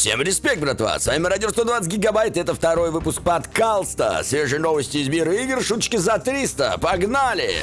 Всем респект, братва! С вами Радио 120 Гигабайт, это второй выпуск подкаста. Свежие новости из мира игр, шуточки за 300. Погнали!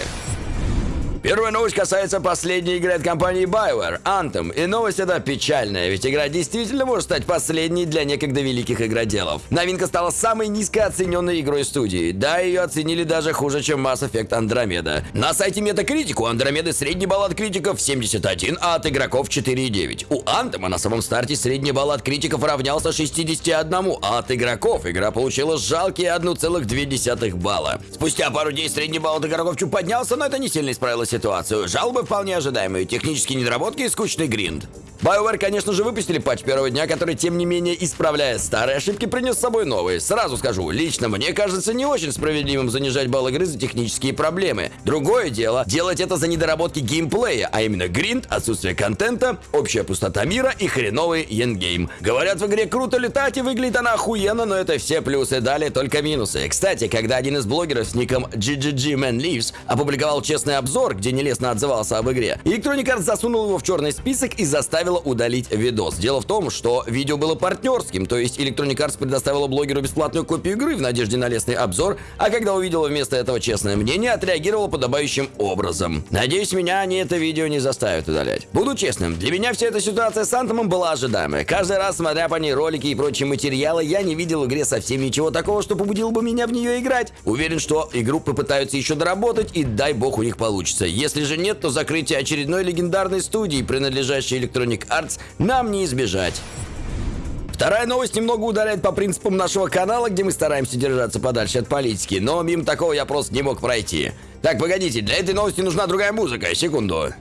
Первая новость касается последней игры от компании BioWare, Anthem. И новость эта печальная, ведь игра действительно может стать последней для некогда великих игроделов. Новинка стала самой низкооцененной игрой студии. Да, ее оценили даже хуже, чем Mass Effect Andromeda. На сайте Metacritic у Andromeda средний балл от критиков 71, а от игроков 4,9. У Anthem на самом старте средний балл от критиков равнялся 61, а от игроков игра получила жалкие 1,2 балла. Спустя пару дней средний балл от игроков чуть поднялся, но это не сильно исправило ситуацию. Жалобы вполне ожидаемые, технические недоработки и скучный гринд. BioWare, конечно же, выпустили патч первого дня, который, тем не менее, исправляя старые ошибки, принес с собой новые. Сразу скажу, лично мне кажется не очень справедливым занижать балл игры за технические проблемы. Другое дело, делать это за недоработки геймплея, а именно гринд, отсутствие контента, общая пустота мира и хреновый эндгейм. Говорят, в игре круто летать и выглядит она охуенно, но это все плюсы, далее только минусы. Кстати, когда один из блогеров с ником GGGManLives опубликовал честный обзор, где нелестно отзывался об игре, Electronic Arts засунул его в черный список и заставила удалить видос. Дело в том, что видео было партнерским, то есть Electronic Arts предоставила блогеру бесплатную копию игры в надежде на лестный обзор, а когда увидела вместо этого честное мнение, отреагировала подобающим образом. Надеюсь, меня они это видео не заставят удалять. Буду честным, для меня вся эта ситуация с Антомом была ожидаемая. Каждый раз, смотря по ней ролики и прочие материалы, я не видел в игре совсем ничего такого, что побудило бы меня в нее играть. Уверен, что игру попытаются еще доработать, и дай бог у них получится. Если же нет, то закрытие очередной легендарной студии, принадлежащей Electronic Arts, нам не избежать. Вторая новость немного ударяет по принципам нашего канала, где мы стараемся держаться подальше от политики, но мимо такого я просто не мог пройти. Так, погодите, для этой новости нужна другая музыка, секунду.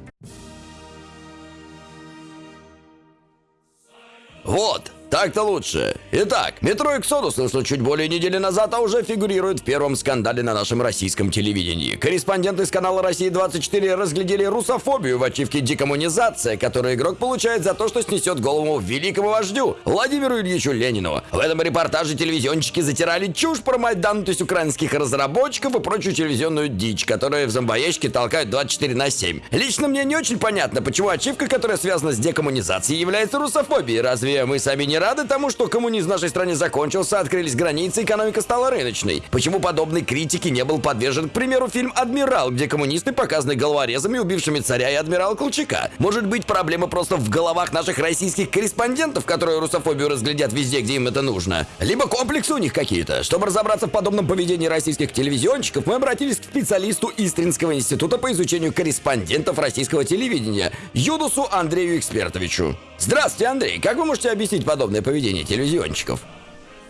Вот, так-то лучше. Итак, метро Exodus вышло чуть более недели назад, а уже фигурирует в первом скандале на нашем российском телевидении. Корреспонденты с канала «Россия-24» разглядели русофобию в ачивке «Декоммунизация», которую игрок получает за то, что снесет голову великому вождю Владимиру Ильичу Ленину. В этом репортаже телевизионщики затирали чушь про Майдан, то есть украинских разработчиков и прочую телевизионную дичь, которая в зомбоящике толкают 24 на 7. Лично мне не очень понятно, почему ачивка, которая связана с декоммунизацией, является русофобией. Разве мы сами не рады тому, что коммунизм в нашей стране закончился, открылись границы, экономика стала рыночной? Почему подобной критики не был подвержен, к примеру, фильм «Адмирал», где коммунисты показаны головорезами, убившими царя и адмирала Колчака? Может быть, проблема просто в головах наших российских корреспондентов, которые русофобию разглядят везде, где им это нужно? Либо комплексы у них какие-то. Чтобы разобраться в подобном поведении российских телевизионщиков, мы обратились к специалисту Истринского института по изучению корреспондентов российского телевидения, Юдусу Андрею Экспертовичу. Здравствуйте, Андрей. Как вы можете объяснить подобное поведение телевизионщиков?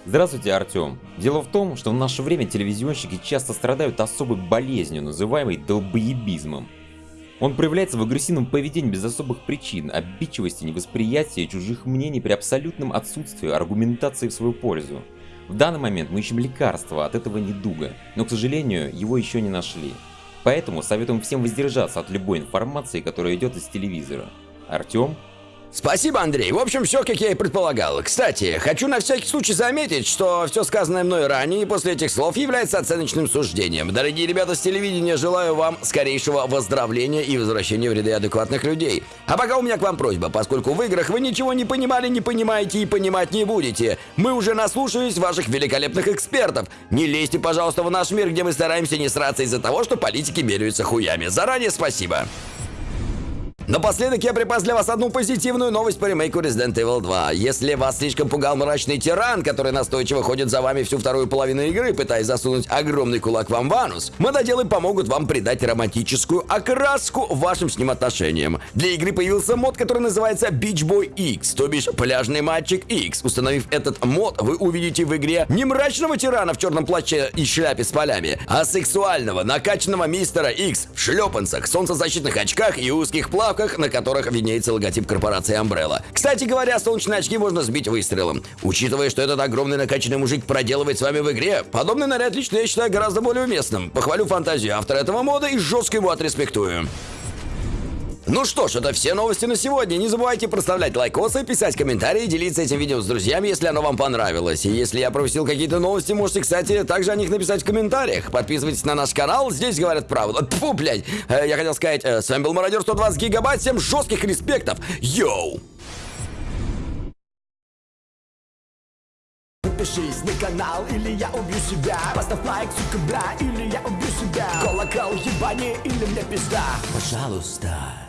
Здравствуйте, Артем. Дело в том, что в наше время телевизионщики часто страдают особой болезнью, называемой долбоебизмом. Он проявляется в агрессивном поведении без особых причин, обидчивости, невосприятия чужих мнений при абсолютном отсутствии аргументации в свою пользу. В данный момент мы ищем лекарства от этого недуга, но, к сожалению, его еще не нашли. Поэтому советуем всем воздержаться от любой информации, которая идет из телевизора. Артем, Спасибо, Андрей. В общем, все, как я и предполагал. Кстати, хочу на всякий случай заметить, что все сказанное мной ранее после этих слов является оценочным суждением. Дорогие ребята с телевидения, желаю вам скорейшего выздоровления и возвращения в ряды адекватных людей. А пока у меня к вам просьба, поскольку в играх вы ничего не понимали, не понимаете и понимать не будете. Мы уже наслушались ваших великолепных экспертов. Не лезьте, пожалуйста, в наш мир, где мы стараемся не сраться из-за того, что политики меряются хуями. Заранее спасибо. Напоследок я припас для вас одну позитивную новость по ремейку Resident Evil 2. Если вас слишком пугал мрачный тиран, который настойчиво ходит за вами всю вторую половину игры, пытаясь засунуть огромный кулак вам в анус, мододелы помогут вам придать романтическую окраску вашим с ним отношениям. Для игры появился мод, который называется Beach Boy X, то бишь пляжный мальчик X. Установив этот мод, вы увидите в игре не мрачного тирана в черном плаще и шляпе с полями, а сексуального, накачанного мистера X в шлепанцах, солнцезащитных очках и узких плавках шапках, на которых виднеется логотип корпорации Umbrella. Кстати говоря, солнечные очки можно сбить выстрелом. Учитывая, что этот огромный накачанный мужик проделывает с вами в игре, подобный наряд лично я считаю гораздо более уместным. Похвалю фантазию автора этого мода и жестко его отреспектую. Ну что ж, это все новости на сегодня. Не забывайте проставлять лайкосы, писать комментарии, делиться этим видео с друзьями, если оно вам понравилось. И если я пропустил какие-то новости, можете, кстати, также о них написать в комментариях. Подписывайтесь на наш канал, здесь говорят правду. Фу, блядь. Э, я хотел сказать, э, с вами был Мародер 120 Гигабайт, всем жестких респектов. Йоу! Подпишись на канал, или я убью себя Поставь лайк, сука, бля, или я убью себя Колокол, ебани, или мне пизда Пожалуйста